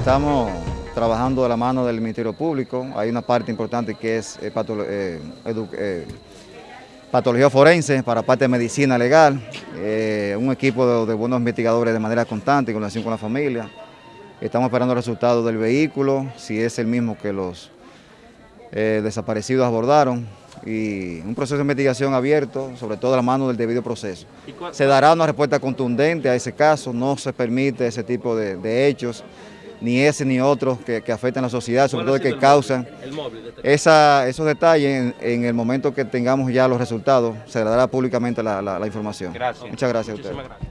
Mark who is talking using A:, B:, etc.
A: Estamos trabajando de la mano del Ministerio Público. Hay una parte importante que es eh, eh, eh, patología forense para parte de medicina legal, un equipo de, buenos investigadores de manera constante, con relación con la familia. Estamos esperando el resultado del vehículo, si es el mismo que los desaparecidos abordaron y un proceso de investigación abierto, sobre todo a la mano del debido proceso. Se dará una respuesta contundente a ese caso, no se permite ese tipo de, hechos, ni ese ni otros que, que, afectan a la sociedad, sobre todo que causan este esa, esos detalles en, el momento que tengamos ya los resultados, se dará públicamente la, información. Muchas gracias a ustedes.